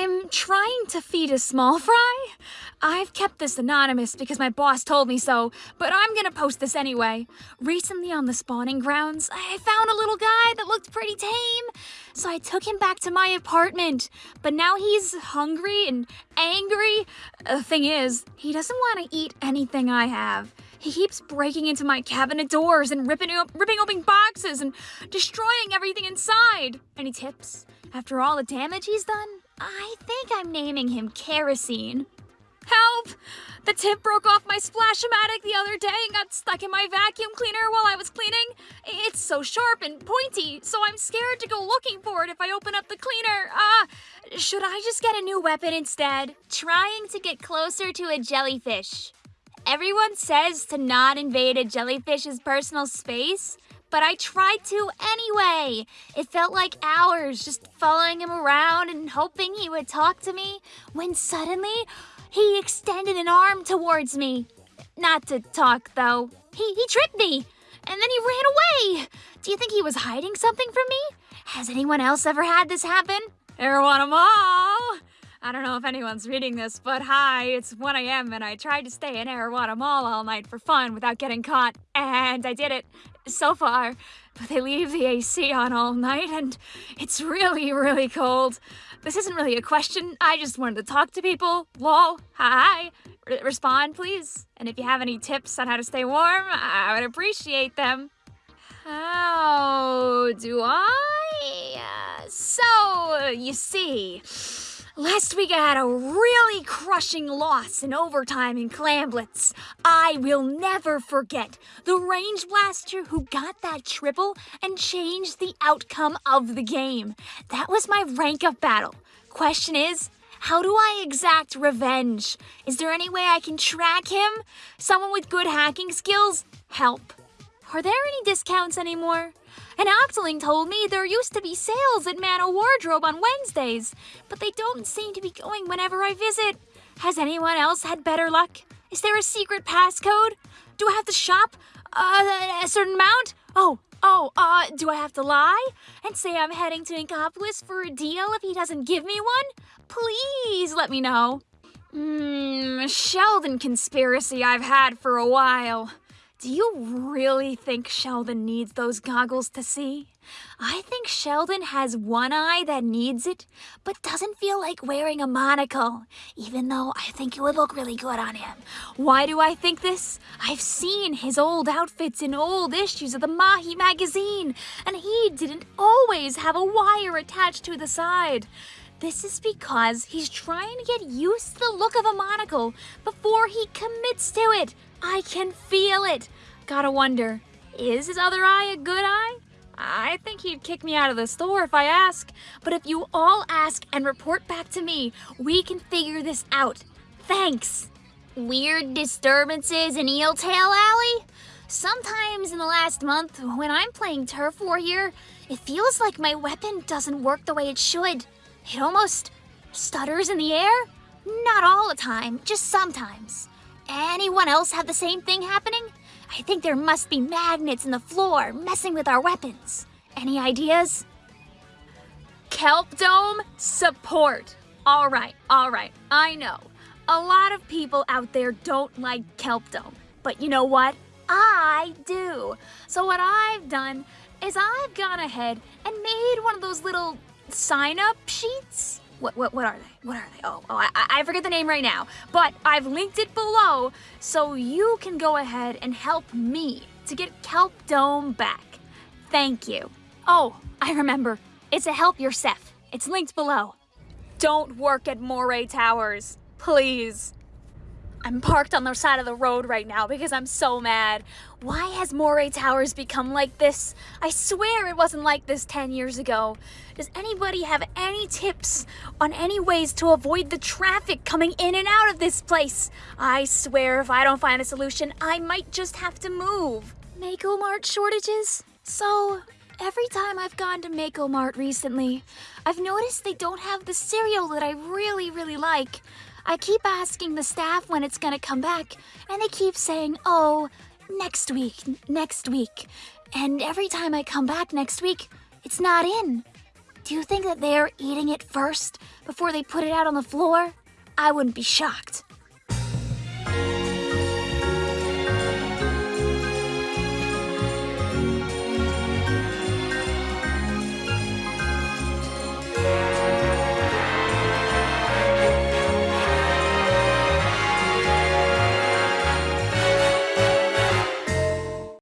I'm trying to feed a small fry. I've kept this anonymous because my boss told me so, but I'm gonna post this anyway. Recently on the spawning grounds, I found a little guy that looked pretty tame, so I took him back to my apartment. But now he's hungry and angry. The thing is, he doesn't want to eat anything I have. He keeps breaking into my cabinet doors and ripping, ripping open boxes and destroying everything inside. Any tips? After all the damage he's done, I think I'm naming him Kerosene. Help! The tip broke off my Splash-O-Matic the other day and got stuck in my vacuum cleaner while I was cleaning. It's so sharp and pointy, so I'm scared to go looking for it if I open up the cleaner. Uh, should I just get a new weapon instead? Trying to get closer to a jellyfish. Everyone says to not invade a jellyfish's personal space, but I tried to anyway. It felt like hours just following him around and hoping he would talk to me when suddenly he extended an arm towards me. Not to talk, though. He, he tripped me, and then he ran away. Do you think he was hiding something from me? Has anyone else ever had this happen? Arowana Mall! I don't know if anyone's reading this, but hi, it's 1 a.m. and I tried to stay in Arowana Mall all night for fun without getting caught, and I did it so far. But they leave the AC on all night and it's really, really cold. This isn't really a question, I just wanted to talk to people. Lol, hi, R respond please. And if you have any tips on how to stay warm, I would appreciate them. How do I? Uh, so, you see... Last week I had a really crushing loss in overtime in Clamblitz. I will never forget the range blaster who got that triple and changed the outcome of the game. That was my rank up battle. Question is, how do I exact revenge? Is there any way I can track him? Someone with good hacking skills? Help. Are there any discounts anymore? And Octoling told me there used to be sales at Mana Wardrobe on Wednesdays, but they don't seem to be going whenever I visit. Has anyone else had better luck? Is there a secret passcode? Do I have to shop uh, a certain amount? Oh, oh, uh, do I have to lie and say I'm heading to Inkopolis for a deal if he doesn't give me one? Please let me know. Hmm, Sheldon conspiracy I've had for a while. Do you really think Sheldon needs those goggles to see? I think Sheldon has one eye that needs it, but doesn't feel like wearing a monocle, even though I think it would look really good on him. Why do I think this? I've seen his old outfits in old issues of the Mahi magazine, and he didn't always have a wire attached to the side. This is because he's trying to get used to the look of a monocle before he commits to it. I can feel it. Gotta wonder, is his other eye a good eye? I think he'd kick me out of the store if I ask. But if you all ask and report back to me, we can figure this out. Thanks. Weird disturbances in Eel Tail Alley? Sometimes in the last month, when I'm playing Turf War here, it feels like my weapon doesn't work the way it should. It almost stutters in the air. Not all the time, just sometimes. Anyone else have the same thing happening? I think there must be magnets in the floor messing with our weapons. Any ideas? Kelp Dome support. All right, all right, I know. A lot of people out there don't like Kelp Dome. But you know what? I do. So what I've done is I've gone ahead and made one of those little sign-up sheets what, what, what are they? What are they? Oh, oh I, I forget the name right now. But I've linked it below so you can go ahead and help me to get Kelp Dome back. Thank you. Oh, I remember. It's a help yourself. It's linked below. Don't work at Moray Towers. Please. I'm parked on the side of the road right now because I'm so mad. Why has Moray Towers become like this? I swear it wasn't like this 10 years ago. Does anybody have any tips on any ways to avoid the traffic coming in and out of this place? I swear if I don't find a solution, I might just have to move. Mako Mart shortages? So, every time I've gone to Mako Mart recently, I've noticed they don't have the cereal that I really, really like. I keep asking the staff when it's gonna come back, and they keep saying, oh, next week, next week. And every time I come back next week, it's not in. Do you think that they're eating it first before they put it out on the floor? I wouldn't be shocked.